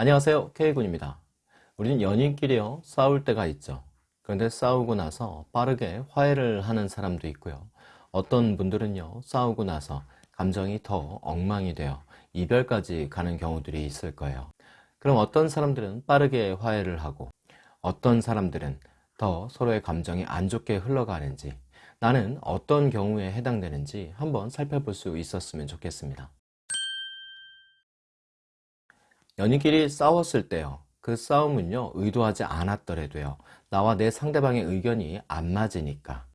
안녕하세요. K군입니다. 우리는 연인끼리요 싸울 때가 있죠. 그런데 싸우고 나서 빠르게 화해를 하는 사람도 있고요. 어떤 분들은요 싸우고 나서 감정이 더 엉망이 되어 이별까지 가는 경우들이 있을 거예요. 그럼 어떤 사람들은 빠르게 화해를 하고 어떤 사람들은 더 서로의 감정이 안 좋게 흘러가는지 나는 어떤 경우에 해당되는지 한번 살펴볼 수 있었으면 좋겠습니다 연인끼리 싸웠을 때요. 그 싸움은요 의도하지 않았더라도요. 나와 내 상대방의 의견이 안 맞으니까.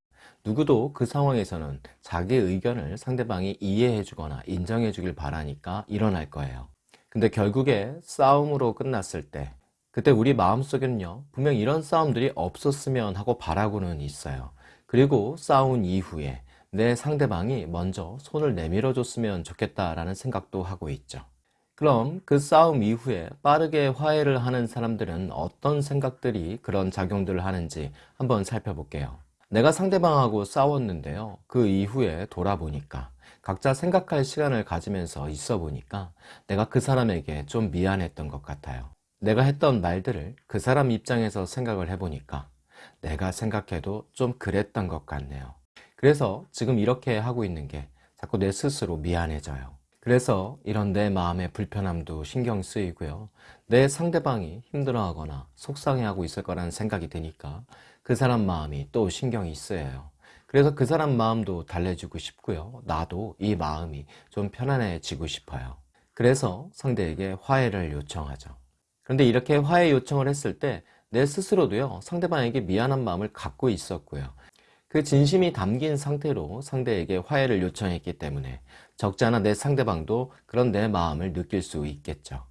누구도 그 상황에서는 자기 의견을 상대방이 이해해 주거나 인정해 주길 바라니까 일어날 거예요. 근데 결국에 싸움으로 끝났을 때 그때 우리 마음속에는요 분명 이런 싸움들이 없었으면 하고 바라고는 있어요. 그리고 싸운 이후에 내 상대방이 먼저 손을 내밀어 줬으면 좋겠다라는 생각도 하고 있죠 그럼 그 싸움 이후에 빠르게 화해를 하는 사람들은 어떤 생각들이 그런 작용들을 하는지 한번 살펴볼게요. 내가 상대방하고 싸웠는데요. 그 이후에 돌아보니까 각자 생각할 시간을 가지면서 있어 보니까 내가 그 사람에게 좀 미안했던 것 같아요. 내가 했던 말들을 그 사람 입장에서 생각을 해보니까 내가 생각해도 좀 그랬던 것 같네요. 그래서 지금 이렇게 하고 있는 게 자꾸 내 스스로 미안해져요 그래서 이런 내 마음의 불편함도 신경 쓰이고요. 내 상대방이 힘들어하거나 속상해하고 있을 거라는 생각이 드니까 그 사람 마음이 또 신경이 쓰여요. 그래서 그 사람 마음도 달래주고 싶고요. 나도 이 마음이 좀 편안해지고 싶어요. 그래서 상대에게 화해를 요청하죠. 그런데 이렇게 화해 요청을 했을 때 내 스스로도요 상대방에게 미안한 마음을 갖고 있었고요 그 진심이 담긴 상태로 상대에게 화해를 요청했기 때문에 적지 않아 내 상대방도 그런 내 마음을 느낄 수 있겠죠.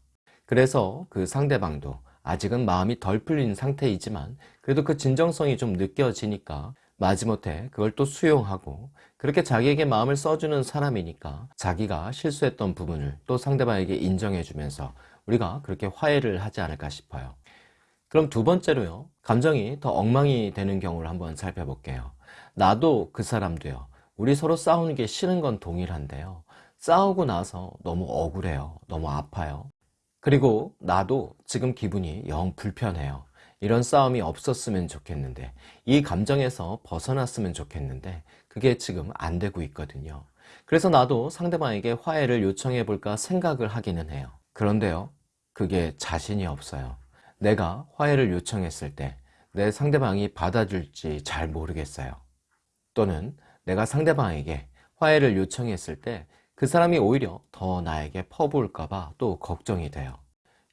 그래서 그 상대방도 아직은 마음이 덜 풀린 상태이지만 그래도 그 진정성이 좀 느껴지니까 마지못해 그걸 또 수용하고 그렇게 자기에게 마음을 써주는 사람이니까 자기가 실수했던 부분을 또 상대방에게 인정해 주면서 우리가 그렇게 화해를 하지 않을까 싶어요. 그럼 두 번째로요. 감정이 더 엉망이 되는 경우를 한번 살펴볼게요 나도 그 사람도요. 우리 서로 싸우는 게 싫은 건 동일한데요. 싸우고 나서 너무 억울해요. 너무 아파요. 그리고 나도 지금 기분이 영 불편해요. 이런 싸움이 없었으면 좋겠는데 이 감정에서 벗어났으면 좋겠는데 그게 지금 안 되고 있거든요. 그래서 나도 상대방에게 화해를 요청해 볼까 생각을 하기는 해요. 그런데요 그게 자신이 없어요. 내가 화해를 요청했을 때 내 상대방이 받아줄지 잘 모르겠어요 또는 내가 상대방에게 화해를 요청했을 때 그 사람이 오히려 더 나에게 퍼부을까봐 또 걱정이 돼요.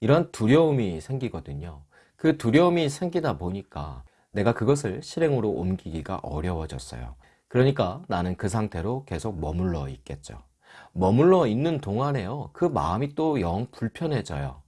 이런 두려움이 생기거든요. 그 두려움이 생기다 보니까 내가 그것을 실행으로 옮기기가 어려워졌어요. 그러니까 나는 그 상태로 계속 머물러 있겠죠. 머물러 있는 동안에요 그 마음이 또 영 불편해져요.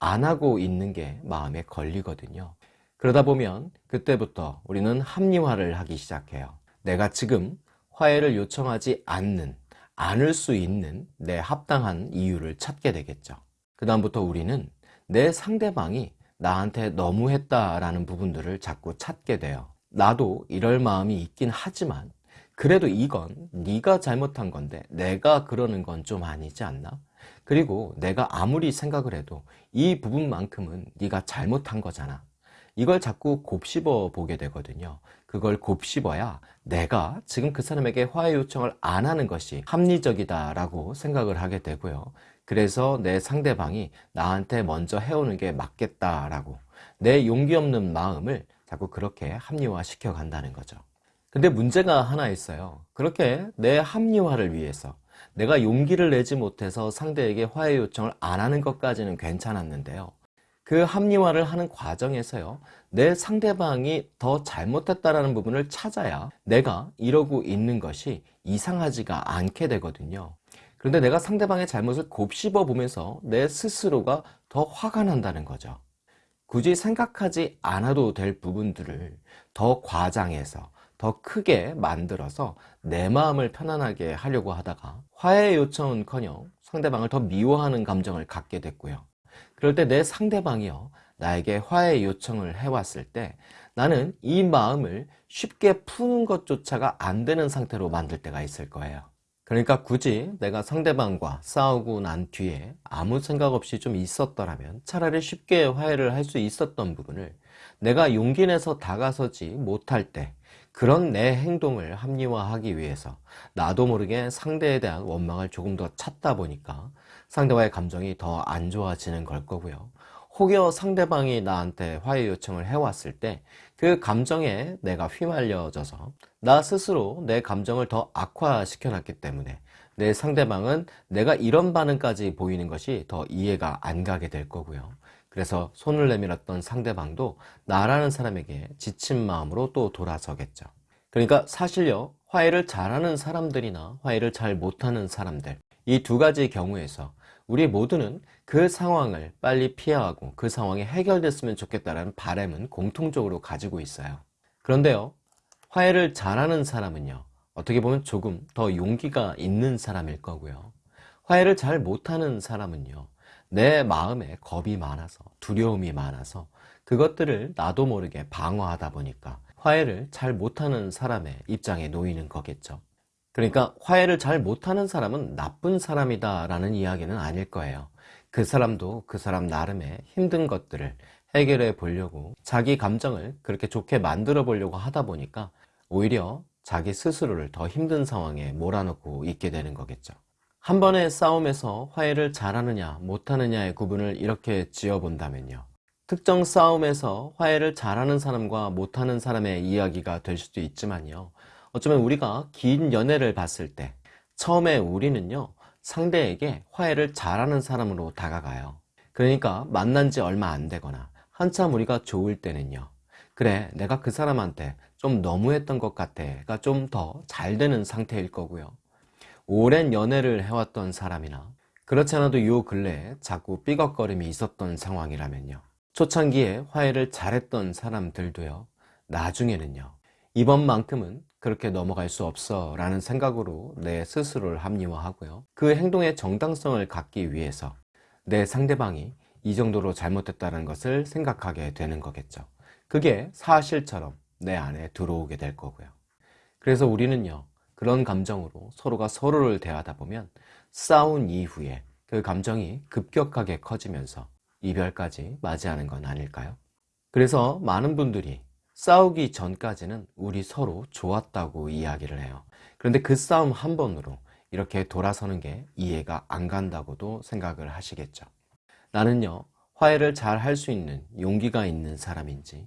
안 하고 있는 게 마음에 걸리거든요. 그러다 보면 그때부터 우리는 합리화를 하기 시작해요 내가 지금 화해를 요청하지 않는 않을 수 있는 내 합당한 이유를 찾게 되겠죠. 그 다음부터 우리는 내 상대방이 나한테 너무했다 라는 부분들을 자꾸 찾게 돼요. 나도 이럴 마음이 있긴 하지만 그래도 이건 네가 잘못한 건데 내가 그러는 건 좀 아니지 않나? 그리고 내가 아무리 생각을 해도 이 부분만큼은 네가 잘못한 거잖아 이걸 자꾸 곱씹어 보게 되거든요. 그걸 곱씹어야 내가 지금 그 사람에게 화해 요청을 안 하는 것이 합리적이다 라고 생각을 하게 되고요. 그래서 내 상대방이 나한테 먼저 해오는 게 맞겠다 라고 내 용기 없는 마음을 자꾸 그렇게 합리화 시켜 간다는 거죠. 근데 문제가 하나 있어요. 그렇게 내 합리화를 위해서 내가 용기를 내지 못해서 상대에게 화해 요청을 안 하는 것까지는 괜찮았는데요 그 합리화를 하는 과정에서요 내 상대방이 더 잘못했다는 부분을 찾아야 내가 이러고 있는 것이 이상하지가 않게 되거든요. 그런데 내가 상대방의 잘못을 곱씹어 보면서 내 스스로가 더 화가 난다는 거죠. 굳이 생각하지 않아도 될 부분들을 더 과장해서 더 크게 만들어서 내 마음을 편안하게 하려고 하다가 화해 요청은커녕 상대방을 더 미워하는 감정을 갖게 됐고요 그럴 때 내 상대방이요 나에게 화해 요청을 해왔을 때 나는 이 마음을 쉽게 푸는 것조차가 안 되는 상태로 만들 때가 있을 거예요. 그러니까 굳이 내가 상대방과 싸우고 난 뒤에 아무 생각 없이 좀 있었더라면 차라리 쉽게 화해를 할 수 있었던 부분을 내가 용기 내서 다가서지 못할 때 그런 내 행동을 합리화하기 위해서 나도 모르게 상대에 대한 원망을 조금 더 찾다 보니까 상대와의 감정이 더 안 좋아지는 걸 거고요. 혹여 상대방이 나한테 화해 요청을 해왔을 때 그 감정에 내가 휘말려져서 나 스스로 내 감정을 더 악화시켜 놨기 때문에 내 상대방은 내가 이런 반응까지 보이는 것이 더 이해가 안 가게 될 거고요. 그래서 손을 내밀었던 상대방도 나라는 사람에게 지친 마음으로 또 돌아서겠죠. 그러니까 사실요, 화해를 잘하는 사람들이나 화해를 잘 못하는 사람들, 이 두 가지 경우에서 우리 모두는 그 상황을 빨리 피하고 그 상황이 해결됐으면 좋겠다는 바람은 공통적으로 가지고 있어요. 그런데요, 화해를 잘하는 사람은요, 어떻게 보면 조금 더 용기가 있는 사람일 거고요. 화해를 잘 못하는 사람은요, 내 마음에 겁이 많아서, 두려움이 많아서 그것들을 나도 모르게 방어하다 보니까 화해를 잘 못하는 사람의 입장에 놓이는 거겠죠. 그러니까 화해를 잘 못하는 사람은 나쁜 사람이다 라는 이야기는 아닐 거예요. 그 사람도 그 사람 나름의 힘든 것들을 해결해 보려고 자기 감정을 그렇게 좋게 만들어 보려고 하다 보니까 오히려 자기 스스로를 더 힘든 상황에 몰아넣고 있게 되는 거겠죠. 한 번의 싸움에서 화해를 잘하느냐 못하느냐의 구분을 이렇게 지어본다면요. 특정 싸움에서 화해를 잘하는 사람과 못하는 사람의 이야기가 될 수도 있지만요. 어쩌면 우리가 긴 연애를 봤을 때 처음에 우리는요 상대에게 화해를 잘하는 사람으로 다가가요 그러니까 만난 지 얼마 안 되거나 한참 우리가 좋을 때는요 그래 내가 그 사람한테 좀 너무했던 것 같아 좀더 잘 되는 상태일 거고요 오랜 연애를 해왔던 사람이나 그렇지 않아도 요 근래에 자꾸 삐걱거림이 있었던 상황이라면요. 초창기에 화해를 잘했던 사람들도요. 나중에는요. 이번만큼은 그렇게 넘어갈 수 없어 라는 생각으로 내 스스로를 합리화하고요. 그 행동의 정당성을 갖기 위해서 내 상대방이 이 정도로 잘못했다는 것을 생각하게 되는 거겠죠. 그게 사실처럼 내 안에 들어오게 될 거고요. 그래서 우리는요 그런 감정으로 서로가 서로를 대하다 보면 싸운 이후에 그 감정이 급격하게 커지면서 이별까지 맞이하는 건 아닐까요? 그래서 많은 분들이 싸우기 전까지는 우리 서로 좋았다고 이야기를 해요 그런데 그 싸움 한 번으로 이렇게 돌아서는 게 이해가 안 간다고도 생각을 하시겠죠 나는요 화해를 잘 할 수 있는 용기가 있는 사람인지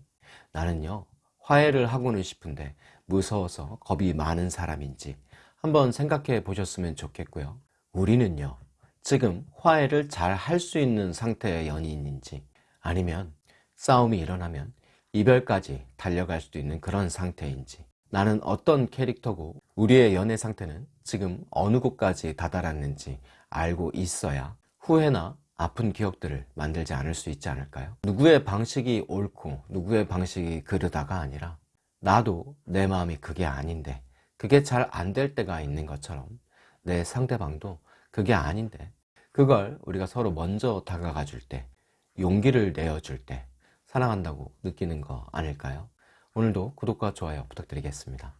나는요 화해를 하고는 싶은데 무서워서 겁이 많은 사람인지 한번 생각해 보셨으면 좋겠고요 우리는요 지금 화해를 잘 할 수 있는 상태의 연인인지 아니면 싸움이 일어나면 이별까지 달려갈 수도 있는 그런 상태인지 나는 어떤 캐릭터고 우리의 연애 상태는 지금 어느 곳까지 다다랐는지 알고 있어야 후회나 아픈 기억들을 만들지 않을 수 있지 않을까요? 누구의 방식이 옳고 누구의 방식이 그르다가 아니라 나도 내 마음이 그게 아닌데 그게 잘 안 될 때가 있는 것처럼 내 상대방도 그게 아닌데 그걸 우리가 서로 먼저 다가가 줄 때 용기를 내어줄 때 사랑한다고 느끼는 거 아닐까요? 오늘도 구독과 좋아요 부탁드리겠습니다.